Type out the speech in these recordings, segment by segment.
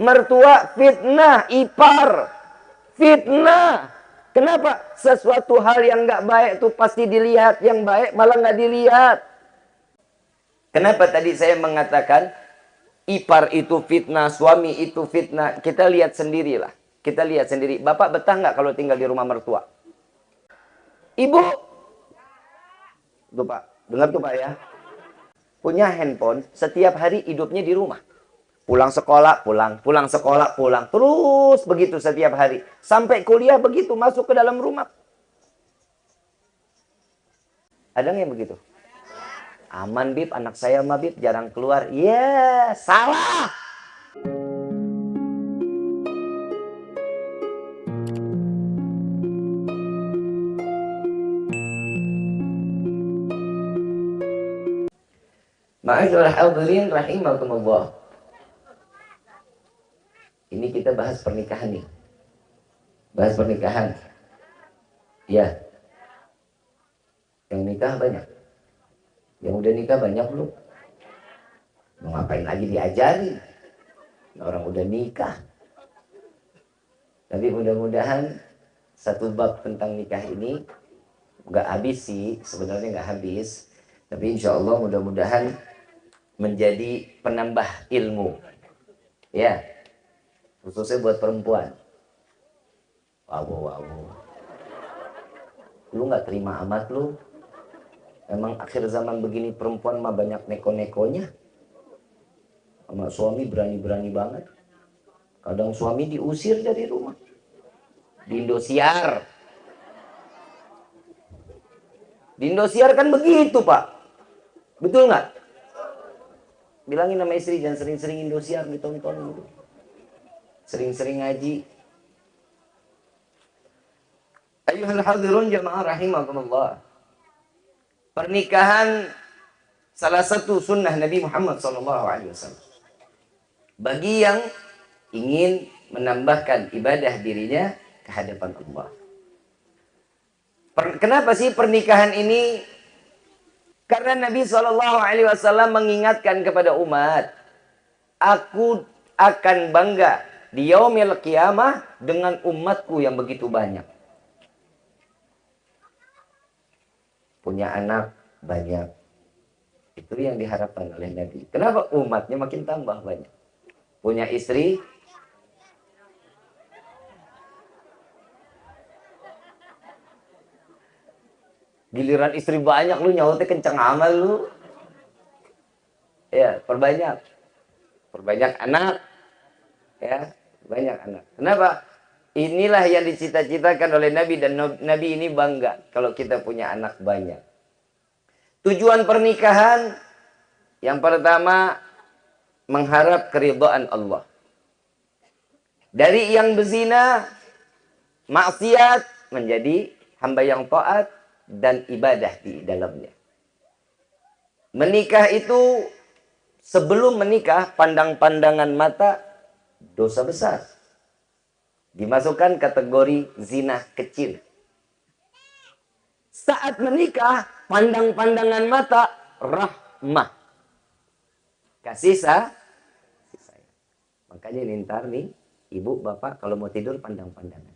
mertua fitnah, ipar. Fitnah. Kenapa? Sesuatu hal yang nggak baik itu pasti dilihat, yang baik malah nggak dilihat. Kenapa tadi saya mengatakan ipar itu fitnah, suami itu fitnah? Kita lihat sendirilah. Kita lihat sendiri. Bapak betah nggak kalau tinggal di rumah mertua? Ibu, tuh Pak, dengar tuh Pak ya. Punya handphone, setiap hari hidupnya di rumah. Pulang sekolah, pulang. Pulang sekolah, pulang. Terus begitu setiap hari. Sampai kuliah begitu, masuk ke dalam rumah. Ada nggak yang begitu? Aman, Bib. Anak saya mah, Bib. Jarang keluar. Ya, yeah, salah. Ma'asyiral hadirin rahimakumullah. Ini kita bahas pernikahan nih. Bahas pernikahan. Ya. Yang nikah banyak. Yang udah nikah banyak belum? Mau ngapain lagi diajari? Orang udah nikah. Tapi mudah-mudahan satu bab tentang nikah ini nggak habis sih, sebenarnya nggak habis. Tapi insya Allah mudah-mudahan menjadi penambah ilmu. Ya, khususnya buat perempuan. Wow wow lu nggak terima amat lu? Emang akhir zaman begini perempuan mah banyak neko-nekonya? Sama suami berani-berani banget. Kadang suami diusir dari rumah. Di Indosiar. Di Indosiar kan begitu pak. Betul nggak? Bilangin sama istri jangan sering-sering Indosiar ditonton gitu sering-sering ngaji. Ayuhal hadirun jamaah rahimahumullah. Pernikahan salah satu sunnah Nabi Muhammad SAW. Bagi yang ingin menambahkan ibadah dirinya ke hadapan Allah. Kenapa sih pernikahan ini? Karena Nabi SAW mengingatkan kepada umat, aku akan bangga di yaumil kiamah dengan umatku yang begitu banyak. Punya anak banyak. Itu yang diharapkan oleh Nabi. Kenapa umatnya makin tambah banyak? Punya istri Giliran istri banyak lu nyautnya kenceng amal lu. Ya, perbanyak. Perbanyak anak. Ya, banyak anak. Kenapa? Inilah yang dicita-citakan oleh Nabi dan Nabi ini bangga kalau kita punya anak banyak. Tujuan pernikahan yang pertama mengharap keridhaan Allah. Dari yang berzina, maksiat menjadi hamba yang taat dan ibadah di dalamnya. Menikah itu sebelum menikah pandang-pandangan mata dosa besar. Dimasukkan kategori zina kecil. Saat menikah, pandang-pandangan mata rahmah. Kasih. Makanya nintar nih, ibu, bapak kalau mau tidur pandang-pandangan.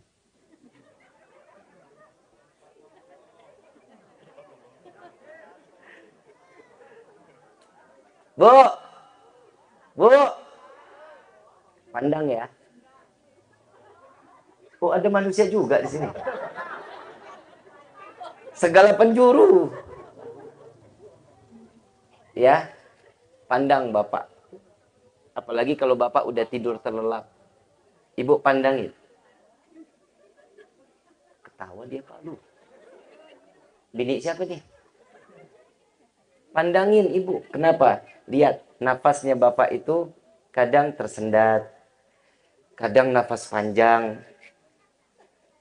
Bu, bu, Pandang ya. Oh, ada manusia juga di sini. Segala penjuru. Ya. Pandang Bapak. Apalagi kalau Bapak udah tidur terlelap. Ibu pandangin. Ketawa dia Pak lu. Bini siapa nih? Pandangin ibu. Kenapa? Lihat nafasnya Bapak itu kadang tersendat, kadang nafas panjang.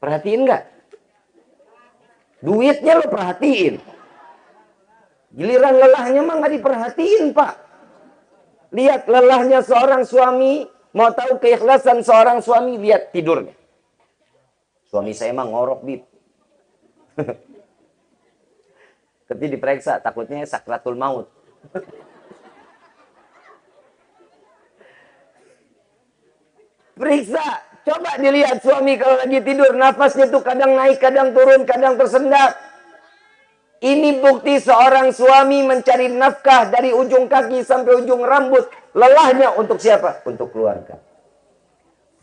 Perhatiin nggak? Duitnya lo perhatiin. Giliran lelahnya mah nggak diperhatiin, Pak. Lihat lelahnya seorang suami, mau tahu keikhlasan seorang suami, lihat tidurnya. Suami saya mah ngorok, Bib. Ketika diperiksa, takutnya sakratul maut. Periksa. Coba dilihat suami kalau lagi tidur. Nafasnya tuh kadang naik, kadang turun, kadang tersendat. Ini bukti seorang suami mencari nafkah dari ujung kaki sampai ujung rambut. Lelahnya untuk siapa? Untuk keluarga.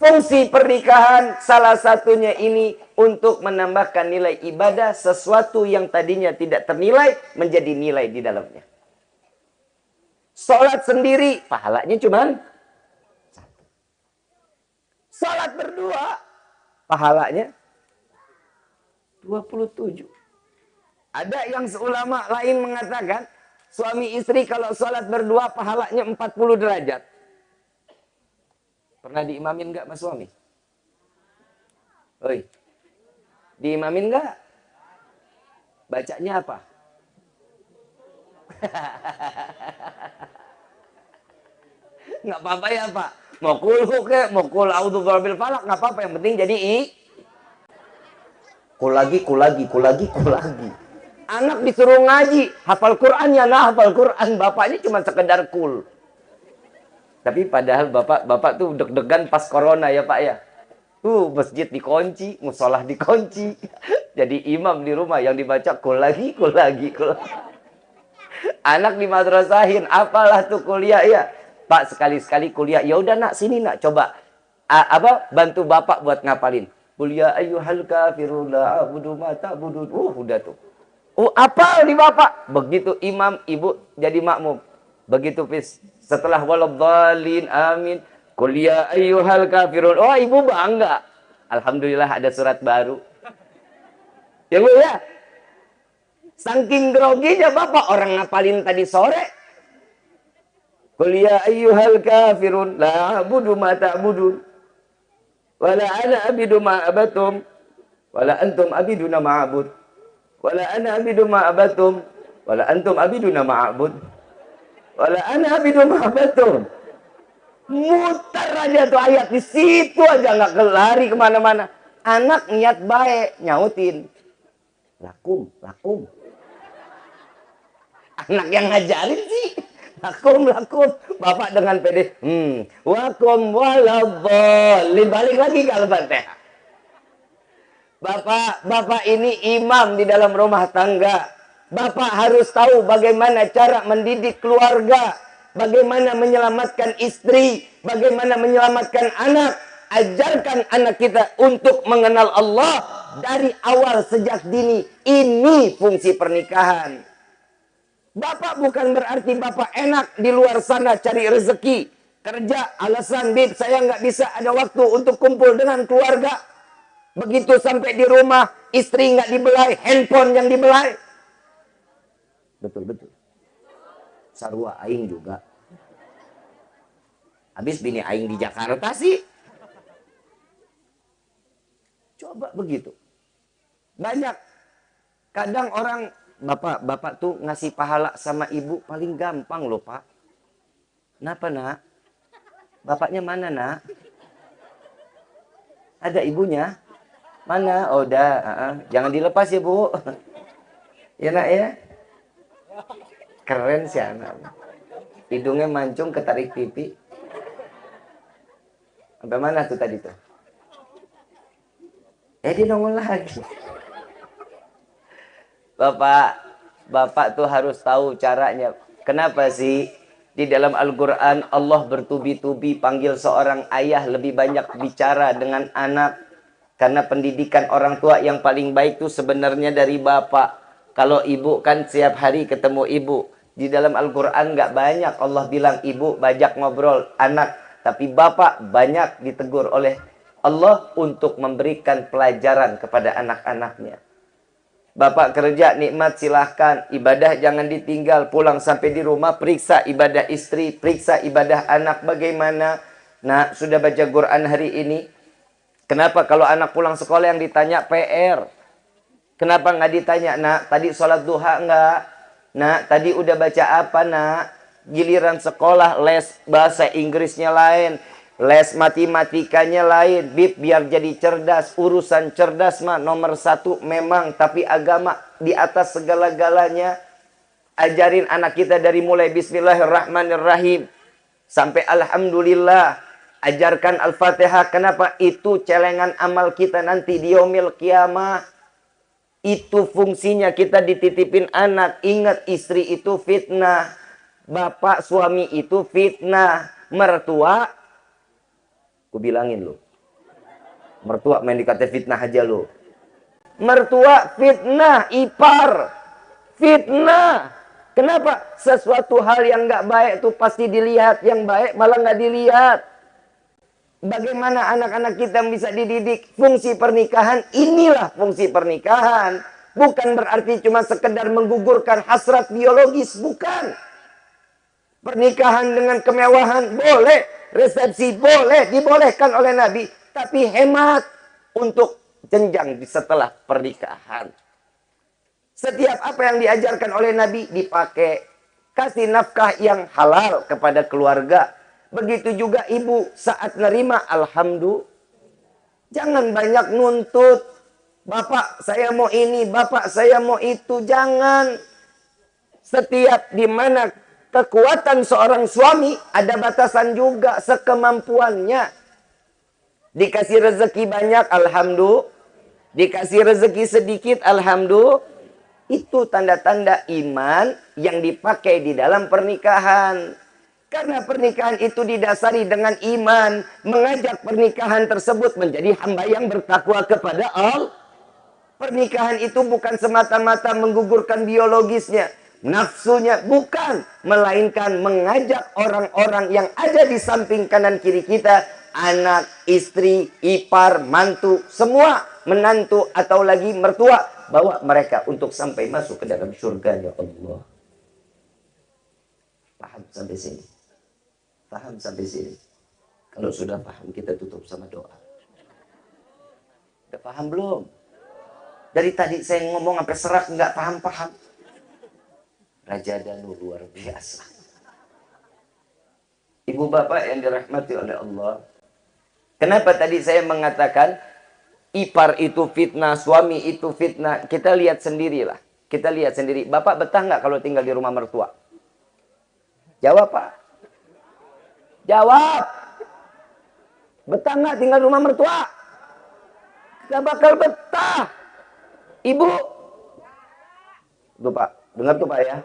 Fungsi pernikahan salah satunya ini untuk menambahkan nilai ibadah sesuatu yang tadinya tidak ternilai menjadi nilai di dalamnya. Sholat sendiri pahalanya cuman. Sholat berdua pahalanya 27. Ada yang seulama lain mengatakan suami istri kalau sholat berdua pahalanya 40 derajat. Pernah diimamin nggak mas suami? Oi, diimamin nggak? Bacanya apa? nggak apa-apa ya pak. Mau kulhu ke, mau kul audu falak, nggak apa-apa. Yang penting jadi i. Kul lagi, kul lagi, kul lagi, kul lagi. Anak disuruh ngaji, hafal Quran ya nah hafal Quran. Bapaknya cuma sekedar kul. Tapi padahal bapak bapak tuh deg-degan pas corona ya pak ya. Tuh masjid dikunci, musolah dikunci. Jadi imam di rumah yang dibaca kul lagi, kul lagi, kul Anak di madrasahin, apalah tuh kuliah ya. Pak sekali-sekali kuliah, ya udah nak sini nak coba A apa bantu bapak buat ngapalin. Kuliah ayyuhal kafirun la abudu ma ta'budun. Uh udah tuh. Oh apa di bapak? Begitu imam, ibu jadi makmum. Begitu pis setelah waladhalin amin. Kuliah ayyuhal kafirun. Oh, ibu bangga. Alhamdulillah ada surat baru. Ya Bu ya. Saking groginya Bapak orang ngapalin tadi sore. Kuliah ayyuhal kafirun la abudu ma ta'budun. Wala ana abidu ma abatum. Wala antum abiduna ma'abud. Wala ana abidu ma abatum. Wala antum abiduna ma'abud. Wala ana abidu mahabbatun. Mutar aja tuh ayat di situ aja nggak kelari ke mana-mana. Anak niat baik nyautin. Lakum, lakum. Anak yang ngajarin sih. Lakum, lakum. Bapak dengan pede. Hmm. Wakum walabbalin. Balik lagi ke Al-Fatihah. Bapak, bapak ini imam di dalam rumah tangga Bapak harus tahu bagaimana cara mendidik keluarga, bagaimana menyelamatkan istri, bagaimana menyelamatkan anak. Ajarkan anak kita untuk mengenal Allah dari awal sejak dini. Ini fungsi pernikahan. Bapak bukan berarti bapak enak di luar sana cari rezeki. Kerja, alasan, bib, saya nggak bisa ada waktu untuk kumpul dengan keluarga. Begitu sampai di rumah, istri nggak dibelai, handphone yang dibelai Betul-betul. Sarwa aing juga. Habis bini aing di Jakarta sih. Coba begitu. Banyak. Kadang orang, bapak bapak tuh ngasih pahala sama ibu paling gampang loh pak. Kenapa nak? Bapaknya mana nak? Ada ibunya? Mana? Oh udah, uh -uh. jangan dilepas ya bu. ya nak ya. Keren sih anak. Hidungnya mancung ketarik pipi. Sampai mana tuh tadi tuh? Eh dia nongol lagi. Bapak, Bapak tuh harus tahu caranya. Kenapa sih di dalam Al-Quran Allah bertubi-tubi panggil seorang ayah lebih banyak bicara dengan anak. Karena pendidikan orang tua yang paling baik itu sebenarnya dari bapak. Kalau ibu kan setiap hari ketemu ibu. Di dalam Al-Quran nggak banyak Allah bilang ibu bajak ngobrol anak. Tapi bapak banyak ditegur oleh Allah untuk memberikan pelajaran kepada anak-anaknya. Bapak kerja nikmat silahkan. Ibadah jangan ditinggal. Pulang sampai di rumah periksa ibadah istri. Periksa ibadah anak bagaimana. Nah sudah baca Quran hari ini. Kenapa kalau anak pulang sekolah yang ditanya PR? Kenapa nggak ditanya, nak, tadi sholat duha nggak? Nak, tadi udah baca apa, nak? Giliran sekolah, les bahasa Inggrisnya lain. Les matematikanya lain. Bib biar jadi cerdas. Urusan cerdas mah nomor satu memang. Tapi agama di atas segala-galanya. Ajarin anak kita dari mulai Bismillahirrahmanirrahim. Sampai Alhamdulillah. ajarkan Al-Fatihah. Kenapa? Itu celengan amal kita nanti di yaumil kiamah. Itu fungsinya kita dititipin anak. Ingat istri itu fitnah. Bapak suami itu fitnah. Mertua. Ku bilangin lu. Mertua main dikata fitnah aja lu. Mertua fitnah. Ipar. Fitnah. Kenapa? Sesuatu hal yang nggak baik itu pasti dilihat. Yang baik malah nggak dilihat. Bagaimana anak-anak kita bisa dididik fungsi pernikahan? Inilah fungsi pernikahan. Bukan berarti cuma sekedar menggugurkan hasrat biologis. Bukan. Pernikahan dengan kemewahan boleh. Resepsi boleh. Dibolehkan oleh Nabi. Tapi hemat untuk jenjang setelah pernikahan. Setiap apa yang diajarkan oleh Nabi dipakai. Kasih nafkah yang halal kepada keluarga Begitu juga ibu saat nerima alhamdulillah. Jangan banyak nuntut. Bapak saya mau ini, bapak saya mau itu. Jangan. Setiap di mana kekuatan seorang suami ada batasan juga sekemampuannya. Dikasih rezeki banyak, alhamdulillah. Dikasih rezeki sedikit, alhamdulillah. Itu tanda-tanda iman yang dipakai di dalam pernikahan. Karena pernikahan itu didasari dengan iman. Mengajak pernikahan tersebut menjadi hamba yang bertakwa kepada Allah. Pernikahan itu bukan semata-mata menggugurkan biologisnya. Nafsunya bukan. Melainkan mengajak orang-orang yang ada di samping kanan kiri kita. Anak, istri, ipar, mantu, semua menantu atau lagi mertua. Bawa mereka untuk sampai masuk ke dalam surganya Allah. Paham sampai sini? Paham sampai sini? Kalau sudah paham kita tutup sama doa. Udah paham belum? Dari tadi saya ngomong sampai serak nggak paham-paham. Raja Danu luar biasa. Ibu bapak yang dirahmati oleh Allah. Kenapa tadi saya mengatakan ipar itu fitnah, suami itu fitnah. Kita lihat sendirilah. Kita lihat sendiri. Bapak betah nggak kalau tinggal di rumah mertua? Jawab pak. Jawab. Betah nggak tinggal di rumah mertua? Gak bakal betah. Ibu. Tuh Pak. Dengar tuh Pak ya.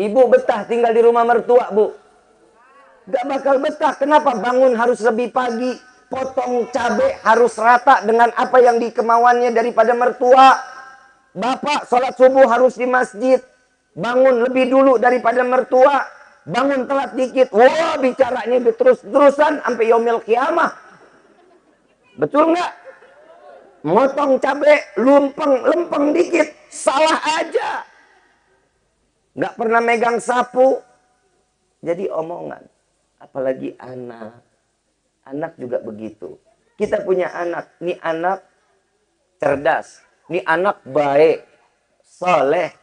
Ibu betah tinggal di rumah mertua, Bu. Gak bakal betah. Kenapa? Bangun harus lebih pagi. Potong cabai harus rata dengan apa yang dikemauannya daripada mertua. Bapak sholat subuh harus di masjid. Bangun lebih dulu daripada mertua. Bangun telat dikit. Wah bicaranya terus-terusan sampai yomil kiamah. Betul nggak? Motong cabai, lumpeng, lempeng dikit. Salah aja. Nggak pernah megang sapu. Jadi omongan. Apalagi anak. Anak juga begitu. Kita punya anak. Ini anak cerdas. Ini anak baik. Soleh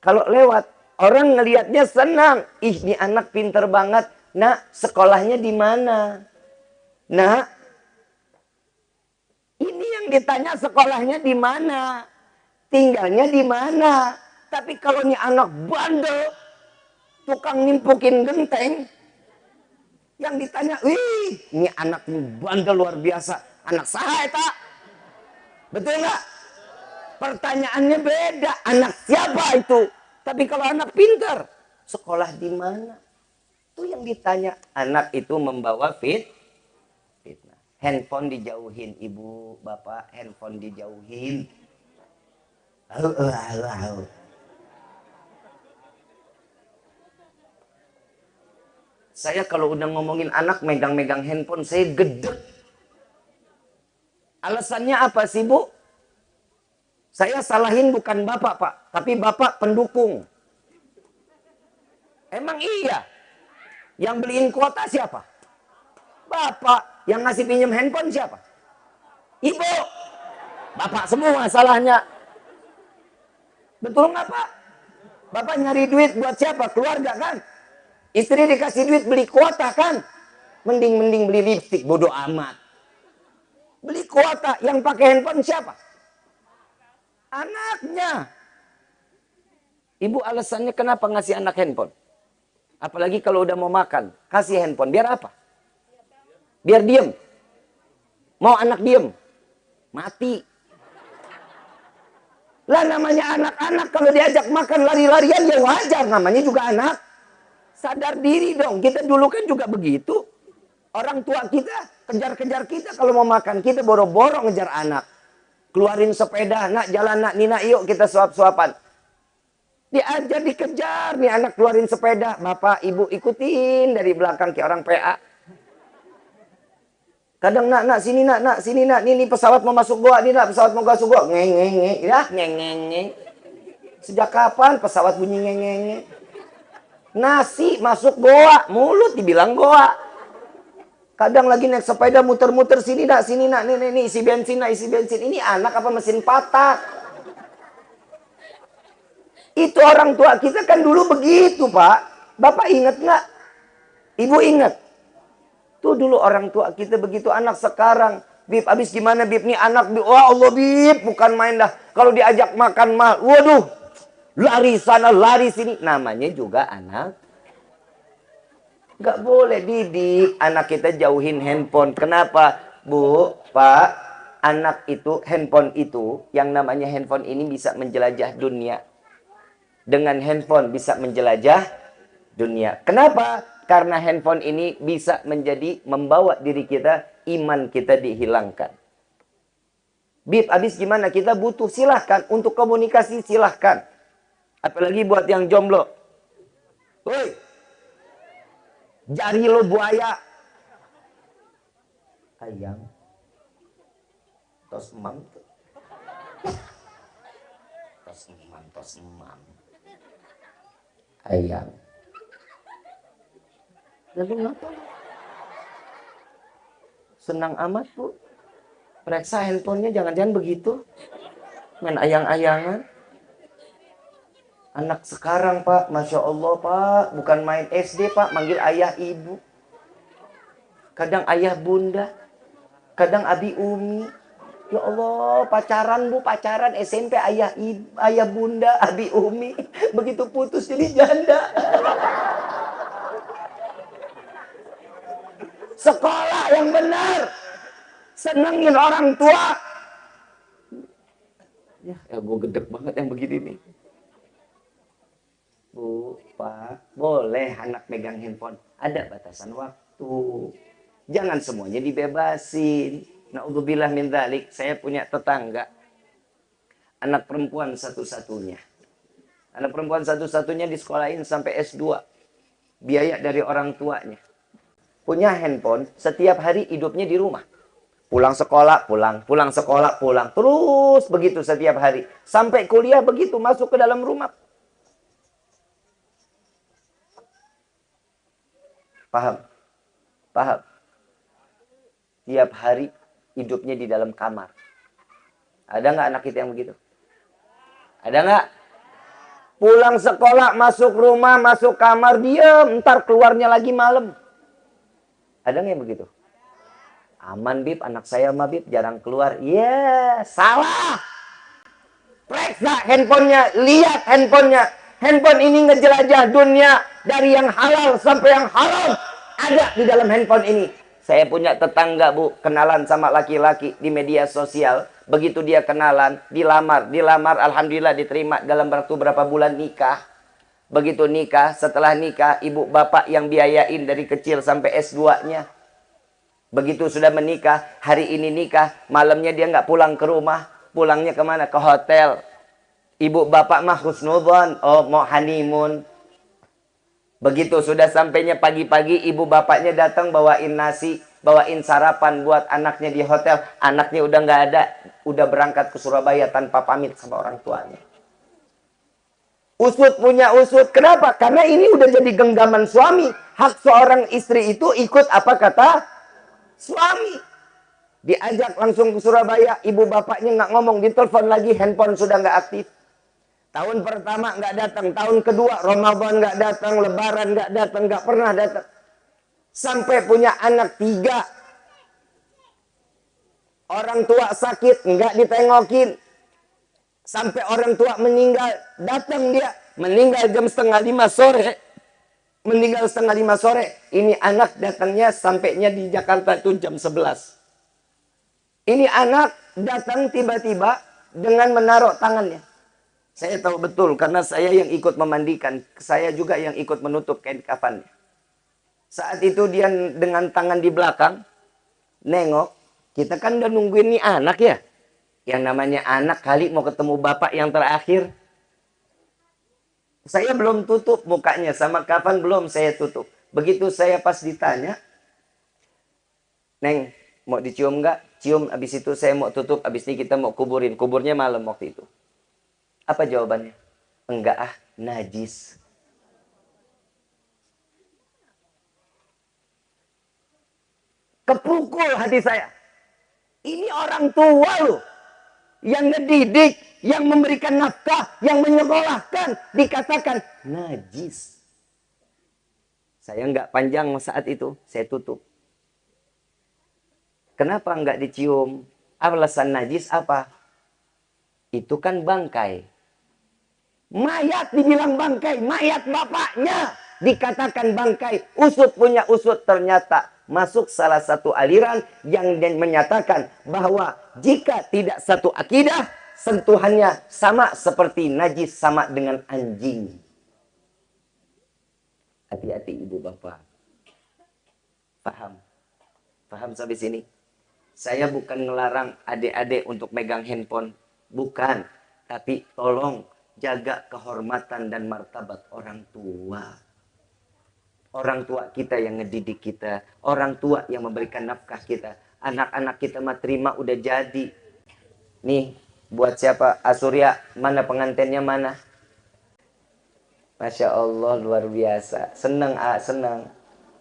kalau lewat, orang ngelihatnya senang. Ih, ini anak pinter banget. Nah, sekolahnya di mana? Nah, ini yang ditanya sekolahnya di mana? Tinggalnya di mana? Tapi kalau ini anak bandel, tukang nimpukin genteng, yang ditanya, wih, ini anak bandel luar biasa. Anak saya tak? Betul nggak? Pertanyaannya beda. Anak siapa itu? Tapi kalau anak pintar, sekolah di mana? Itu yang ditanya. Anak itu membawa fit, fitnah. Handphone dijauhin ibu, bapak. Handphone dijauhin. Lalu, lalu, lalu. Saya kalau udah ngomongin anak megang-megang handphone, saya gedek. Alasannya apa sih, Bu? Saya salahin bukan bapak, Pak. Tapi bapak pendukung. Emang iya? Yang beliin kuota siapa? Bapak. Yang ngasih pinjam handphone siapa? Ibu. Bapak semua salahnya. Betul nggak Pak? Bapak nyari duit buat siapa? Keluarga kan? Istri dikasih duit beli kuota kan? Mending-mending beli lipstick, bodoh amat. Beli kuota yang pakai handphone siapa? Anaknya. Ibu alasannya kenapa ngasih anak handphone? Apalagi kalau udah mau makan, kasih handphone. Biar apa? Biar diem. Mau anak diem? Mati. Lah namanya anak-anak kalau diajak makan lari-larian ya wajar. Namanya juga anak. Sadar diri dong. Kita dulu kan juga begitu. Orang tua kita kejar-kejar kita kalau mau makan. Kita boro-boro ngejar anak. Keluarin sepeda, nak jalan nak Nina yuk kita suap-suapan. Diajar, dikejar. Nih anak keluarin sepeda. Bapak, ibu ikutin dari belakang ke orang PA. Kadang nak, nak, sini nak, nak, sini nak. Ini, pesawat mau masuk gua. Ini nak, pesawat mau masuk gua. Ngeng, ngeng, ngeng. Ya, ngeng, ngeng, ngeng. Sejak kapan pesawat bunyi ngeng, ngeng, ngeng? Nasi masuk goa. Mulut dibilang goa. Kadang lagi naik sepeda muter-muter sini nak, sini nak. Nih, nih, isi bensin nak, isi bensin. Ini anak apa mesin patah? Itu orang tua kita kan dulu begitu, Pak. Bapak ingat nggak? Ibu ingat? Tuh dulu orang tua kita begitu anak sekarang. Bib, abis gimana Bib? Nih anak. Wah Allah Bib, bukan main dah. Kalau diajak makan mah, waduh. Lari sana, lari sini. Namanya juga anak. Gak boleh didik anak kita jauhin handphone. Kenapa? Bu, Pak, anak itu, handphone itu, yang namanya handphone ini bisa menjelajah dunia dengan handphone bisa menjelajah dunia. Kenapa? Karena handphone ini bisa menjadi membawa diri kita, iman kita dihilangkan. Bib, abis gimana? Kita butuh silahkan. Untuk komunikasi silahkan. Apalagi buat yang jomblo. Woi. Jari lo buaya. Ayam. Tos emam. Tos emam, tos emam ayam. Lalu ngapa? Senang amat, Bu. Periksa handphonenya jangan-jangan begitu. Main ayang-ayangan. Anak sekarang, Pak. Masya Allah, Pak. Bukan main SD, Pak. Manggil ayah ibu. Kadang ayah bunda. Kadang abi umi. Ya Allah, pacaran bu, pacaran SMP ayah ibu, ayah bunda, abi umi, begitu putus jadi janda. Sekolah yang benar, senengin orang tua. Ya, ya gue gedek banget yang begini nih. Bu, Pak, boleh anak megang handphone. Ada batasan waktu. Jangan semuanya dibebasin Na'udzubillah min dhalik, saya punya tetangga. Anak perempuan satu-satunya. Anak perempuan satu-satunya disekolahin sampai S2. Biaya dari orang tuanya. Punya handphone, setiap hari hidupnya di rumah. Pulang sekolah, pulang. Pulang sekolah, pulang. Terus begitu setiap hari. Sampai kuliah begitu, masuk ke dalam rumah. Paham? Paham? Tiap hari hidupnya di dalam kamar. Ada nggak anak kita yang begitu? Ada nggak? Pulang sekolah, masuk rumah, masuk kamar, diam. Ntar keluarnya lagi malam. Ada nggak yang begitu? Aman, Bib. Anak saya mah, Bib. Jarang keluar. Iya, yeah, salah. Periksa handphonenya. Lihat handphonenya. Handphone ini ngejelajah dunia. Dari yang halal sampai yang haram. Ada di dalam handphone ini. Saya punya tetangga bu, kenalan sama laki-laki di media sosial. Begitu dia kenalan, dilamar, dilamar, alhamdulillah diterima dalam waktu berapa bulan nikah. Begitu nikah, setelah nikah, ibu bapak yang biayain dari kecil sampai S2-nya. Begitu sudah menikah, hari ini nikah, malamnya dia nggak pulang ke rumah. Pulangnya ke mana? Ke hotel. Ibu bapak mah husnudon, oh mau honeymoon. Begitu sudah sampainya pagi-pagi ibu bapaknya datang bawain nasi, bawain sarapan buat anaknya di hotel. Anaknya udah nggak ada, udah berangkat ke Surabaya tanpa pamit sama orang tuanya. Usut punya usut. Kenapa? Karena ini udah jadi genggaman suami. Hak seorang istri itu ikut apa kata suami. Diajak langsung ke Surabaya, ibu bapaknya nggak ngomong, ditelepon lagi, handphone sudah nggak aktif. Tahun pertama nggak datang, tahun kedua Ramadan nggak datang, Lebaran nggak datang, nggak pernah datang. Sampai punya anak tiga. Orang tua sakit, nggak ditengokin. Sampai orang tua meninggal, datang dia. Meninggal jam setengah lima sore. meninggal setengah lima sore. Ini anak datangnya sampainya di Jakarta itu jam 11. Ini anak datang tiba-tiba dengan menaruh tangannya. Saya tahu betul karena saya yang ikut memandikan. Saya juga yang ikut menutup kain kafannya. Saat itu dia dengan tangan di belakang, nengok. Kita kan udah nungguin nih anak ya. Yang namanya anak kali mau ketemu bapak yang terakhir. Saya belum tutup mukanya, sama kapan belum saya tutup. Begitu saya pas ditanya, Neng, mau dicium nggak? Cium, abis itu saya mau tutup, abis ini kita mau kuburin. Kuburnya malam waktu itu. Apa jawabannya? Enggak ah, najis. Kepukul hati saya. Ini orang tua loh. Yang ngedidik, yang memberikan nafkah, yang menyekolahkan. Dikatakan najis. Saya enggak panjang saat itu, saya tutup. Kenapa enggak dicium? Alasan najis apa? Itu kan bangkai. Mayat dibilang bangkai, mayat bapaknya dikatakan bangkai. Usut punya usut ternyata masuk salah satu aliran yang menyatakan bahwa jika tidak satu akidah, sentuhannya sama seperti najis sama dengan anjing. Hati-hati ibu bapak. Paham? Paham sampai sini? Saya bukan ngelarang adik-adik untuk megang handphone. Bukan. Tapi tolong jaga kehormatan dan martabat orang tua. Orang tua kita yang ngedidik kita, orang tua yang memberikan nafkah kita. Anak-anak kita mah terima udah jadi. Nih, buat siapa? Asurya, mana pengantinnya mana? Masya Allah luar biasa. Seneng A, seneng.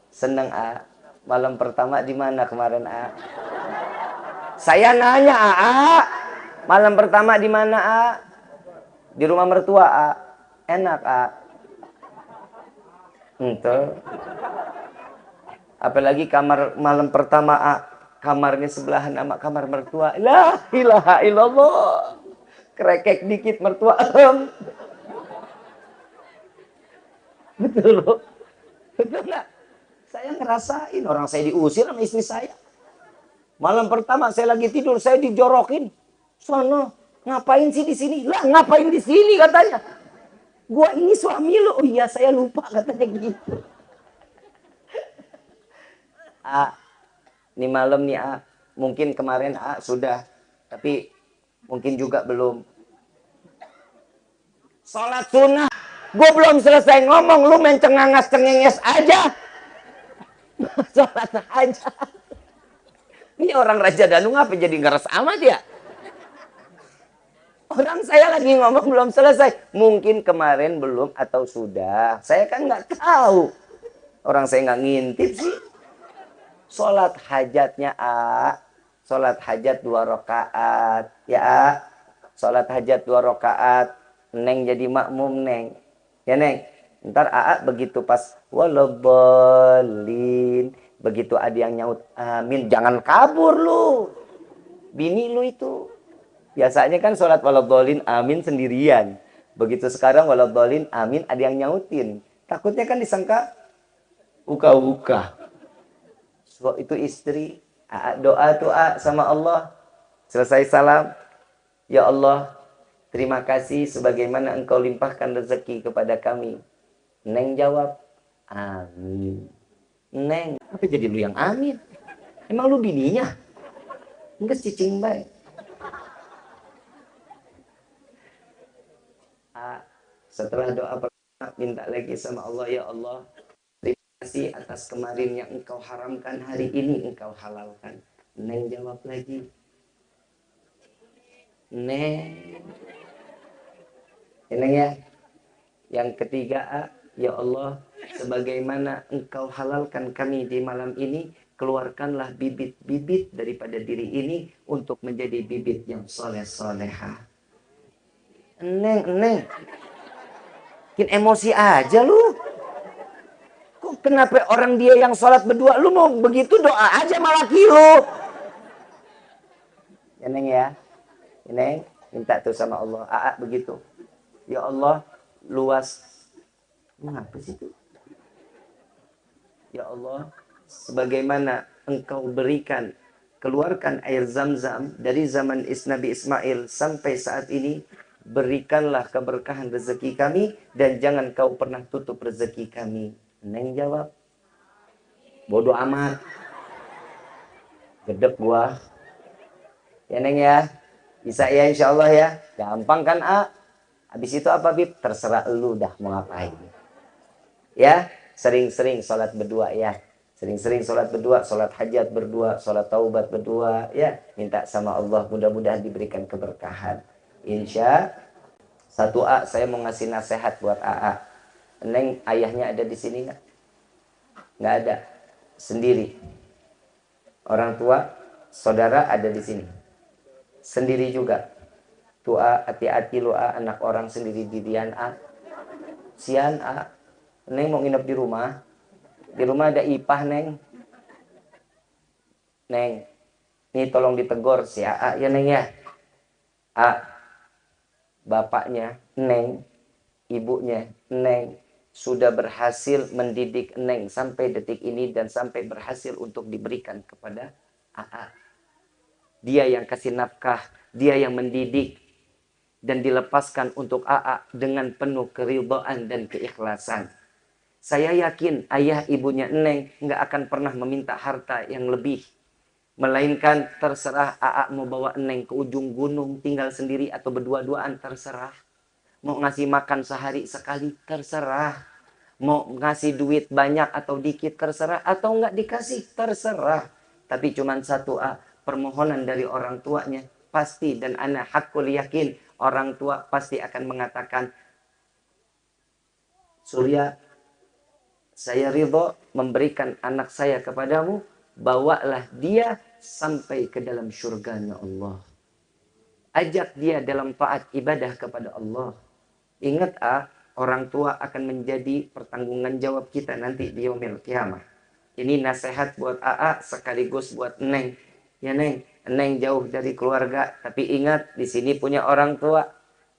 Seneng A. Malam pertama di mana kemarin A? Saya nanya A, A. Malam pertama di mana A? Di rumah mertua A. Enak A. Itu. Apalagi kamar malam pertama A. Kamarnya sebelahan sama kamar mertua. La ilaha illallah. Krekek dikit mertua. Betul loh. Betul nggak? Saya ngerasain orang saya diusir sama istri saya. Malam pertama saya lagi tidur, saya dijorokin. Sono, Ngapain sih di sini? Lah, ngapain di sini katanya? Gua ini suami lo. Oh iya, saya lupa katanya gitu. A, ini malam nih A. Mungkin kemarin A sudah, tapi mungkin juga belum. Sholat sunnah. Gue belum selesai ngomong, lu main cengangas cengenges aja. Sholat aja. Ini orang Raja Danu ngapa jadi ngeres amat ya? Orang saya lagi ngomong belum selesai. Mungkin kemarin belum atau sudah. Saya kan nggak tahu. Orang saya nggak ngintip sih. Sholat hajatnya A. Sholat hajat dua rakaat. Ya A. Sholat hajat dua rakaat. Neng jadi makmum Neng. Ya Neng. Ntar AA begitu pas walabolin. Begitu ada yang nyaut amin. Jangan kabur lu. Bini lu itu. Biasanya kan sholat waladolin amin sendirian. Begitu sekarang waladolin amin ada yang nyautin. Takutnya kan disangka uka-uka. So, itu istri. Doa doa sama Allah. Selesai salam. Ya Allah, terima kasih sebagaimana engkau limpahkan rezeki kepada kami. Neng jawab, amin. Neng, apa jadi lu yang amin? Emang lu bininya? Enggak cicing baik. Setelah doa pertama, minta lagi sama Allah, ya Allah, terima kasih atas kemarin yang engkau haramkan, hari ini engkau halalkan. Neng jawab lagi. Neng. Ini ya. Yang ketiga, ya Allah, sebagaimana engkau halalkan kami di malam ini, keluarkanlah bibit-bibit daripada diri ini untuk menjadi bibit yang soleh-soleha. Neng, neng. Bikin emosi aja lu. Kok kenapa orang dia yang sholat berdua, lu mau begitu doa aja malah lu. Ya Neng ya. Ya Neng, minta tuh sama Allah. Aa begitu. Ya Allah, luas. Ngapa sih tuh? Ya Allah, sebagaimana engkau berikan, keluarkan air zam-zam dari zaman Nabi Ismail sampai saat ini, berikanlah keberkahan rezeki kami dan jangan kau pernah tutup rezeki kami. Neng jawab, bodoh amat. Gedek gua. Ya Neng ya, bisa ya insya Allah ya. Gampang kan A? Habis itu apa Bib? Terserah lu dah mau ngapain. Ya, sering-sering sholat berdua ya. Sering-sering sholat berdua, sholat hajat berdua, sholat taubat berdua. Ya, minta sama Allah mudah-mudahan diberikan keberkahan. Insya satu A saya mau ngasih nasihat buat AA. Neng ayahnya ada di sini nggak? Nggak ada. Sendiri. Orang tua, saudara ada di sini. Sendiri juga. Tua hati-hati lu A, anak orang sendiri di Dian A. Sian A. Neng mau nginep di rumah, di rumah ada ipah, Neng. Neng, ini tolong ditegor si A, ya Neng ya. A, bapaknya Neng, ibunya Neng, sudah berhasil mendidik Neng sampai detik ini dan sampai berhasil untuk diberikan kepada AA. Dia yang kasih nafkah, dia yang mendidik dan dilepaskan untuk AA dengan penuh keridhaan dan keikhlasan. Saya yakin ayah ibunya Neng nggak akan pernah meminta harta yang lebih. Melainkan terserah AA mau bawa Neng ke ujung gunung tinggal sendiri atau berdua-duaan terserah. Mau ngasih makan sehari sekali terserah. Mau ngasih duit banyak atau dikit terserah. Atau nggak dikasih terserah. Tapi cuma satu A, permohonan dari orang tuanya. Pasti dan anak hakul yakin orang tua pasti akan mengatakan Surya saya ridho memberikan anak saya kepadamu, bawalah dia sampai ke dalam surganya Allah. Ajak dia dalam taat ibadah kepada Allah. Ingat ah, orang tua akan menjadi pertanggungan jawab kita nanti di yaumil kiamah. Ini nasihat buat AA sekaligus buat Neng. Ya Neng, Neng jauh dari keluarga, tapi ingat di sini punya orang tua.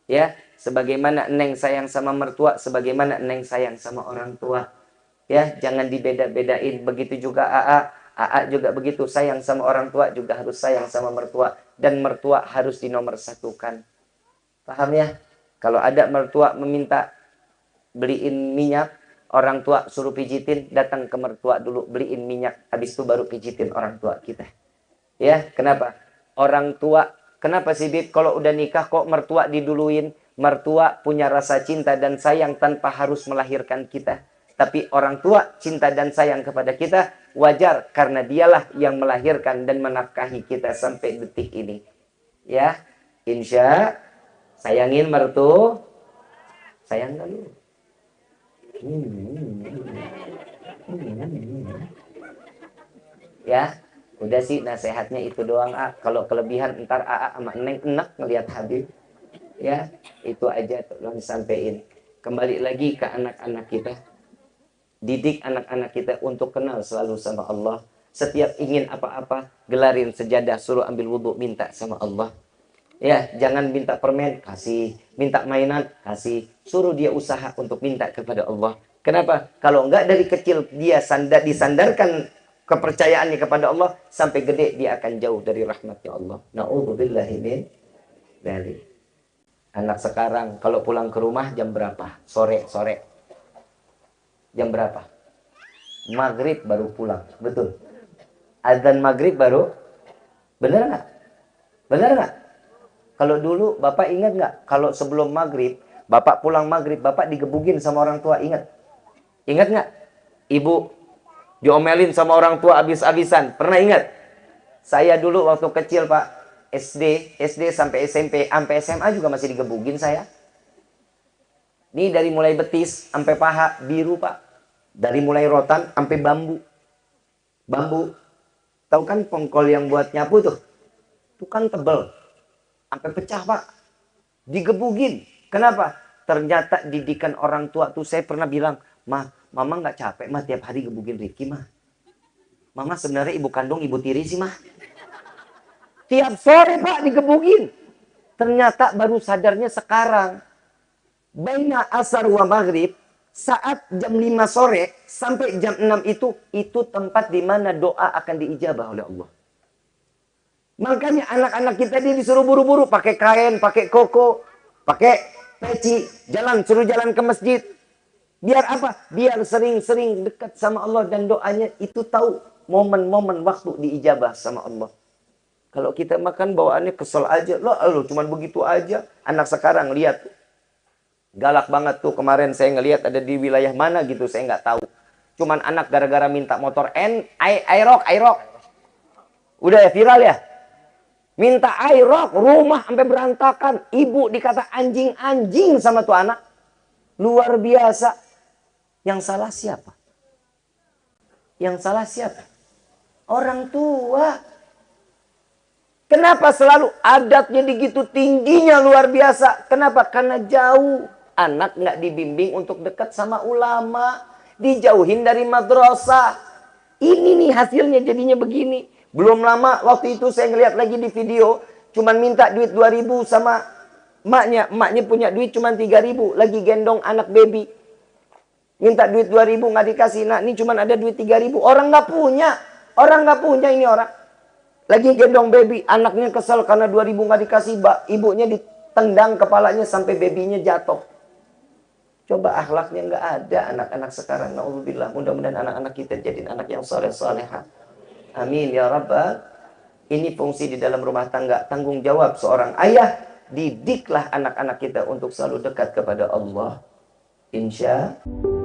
Ya, sebagaimana Neng sayang sama mertua, sebagaimana Neng sayang sama orang tua ya jangan dibeda-bedain begitu juga AA AA juga begitu. Sayang sama orang tua juga harus sayang sama mertua. Dan mertua harus dinomorsatukan paham ya? Kalau ada mertua meminta beliin minyak orang tua suruh pijitin datang ke mertua dulu beliin minyak. Habis itu baru pijitin orang tua kita. Ya kenapa? Orang tua kenapa sih Bib? Kalau udah nikah kok mertua diduluin? Mertua punya rasa cinta dan sayang tanpa harus melahirkan kita tapi orang tua cinta dan sayang kepada kita wajar karena dialah yang melahirkan dan menafkahi kita sampai detik ini. Ya, insya sayangin mertu, sayang dulu. Ya, udah sih nasihatnya itu doang A. Kalau kelebihan ntar AA sama Neng enak ngelihat Habib. Ya, itu aja tolong sampein. Kembali lagi ke anak-anak kita Didik anak-anak kita untuk kenal selalu sama Allah. Setiap ingin apa-apa, gelarin sejadah, suruh ambil wudhu, minta sama Allah. Ya, jangan minta permen, kasih. Minta mainan, kasih. Suruh dia usaha untuk minta kepada Allah. Kenapa? Kalau enggak dari kecil dia sandar, disandarkan kepercayaannya kepada Allah, sampai gede dia akan jauh dari rahmatnya Allah. Na'udzubillahi min dari Anak sekarang kalau pulang ke rumah jam berapa? Sore, sore jam berapa? Maghrib baru pulang, betul. Azan maghrib baru, bener nggak? Bener nggak? Kalau dulu bapak ingat nggak? Kalau sebelum maghrib, bapak pulang maghrib, bapak digebugin sama orang tua, ingat? Ingat nggak? Ibu diomelin sama orang tua abis-abisan, pernah ingat? Saya dulu waktu kecil pak, SD, SD sampai SMP, sampai SMA juga masih digebugin saya. Ini dari mulai betis sampai paha biru pak. Dari mulai rotan sampai bambu. Bambu. Tahu kan pongkol yang buat nyapu tuh? Itu kan tebel. Sampai pecah pak. Digebugin. Kenapa? Ternyata didikan orang tua tuh saya pernah bilang, Mah, mama nggak capek mah tiap hari gebugin Ricky mah. Mama sebenarnya ibu kandung ibu tiri sih mah. Tiap sore pak digebugin. Ternyata baru sadarnya sekarang Baina asar wa maghrib, saat jam 5 sore sampai jam 6 itu, itu tempat di mana doa akan diijabah oleh Allah. Makanya anak-anak kita ini disuruh buru-buru pakai kain, pakai koko, pakai peci, jalan, suruh jalan ke masjid. Biar apa? Biar sering-sering dekat sama Allah dan doanya itu tahu momen-momen waktu diijabah sama Allah. Kalau kita makan bawaannya kesel aja. Loh, lo cuman begitu aja. Anak sekarang lihat. Galak banget tuh kemarin saya ngelihat ada di wilayah mana gitu. Saya nggak tahu. Cuman anak gara-gara minta motor N, airok, airok. Udah ya viral ya? Minta airok, rumah sampai berantakan. Ibu dikata anjing-anjing sama tuh anak. Luar biasa. Yang salah siapa? Yang salah siapa? Orang tua. Kenapa selalu adatnya begitu tingginya luar biasa? Kenapa? Karena jauh. Anak nggak dibimbing untuk dekat sama ulama. Dijauhin dari madrasah. Ini nih hasilnya jadinya begini. Belum lama waktu itu saya ngeliat lagi di video. Cuman minta duit 2000 sama maknya. Maknya punya duit cuman 3000. Lagi gendong anak baby. Minta duit 2000 nggak dikasih. Nah ini cuman ada duit 3000. Orang nggak punya. Orang nggak punya ini orang. Lagi gendong baby, anaknya kesel karena 2000 nggak dikasih, ibunya ditendang kepalanya sampai babynya jatuh. Coba akhlaknya nggak ada anak-anak sekarang. Alhamdulillah, mudah-mudahan anak-anak kita jadi anak yang soleh soleha. Amin ya Rabbal. Ini fungsi di dalam rumah tangga. Tanggung jawab seorang ayah. Didiklah anak-anak kita untuk selalu dekat kepada Allah. Insya Allah.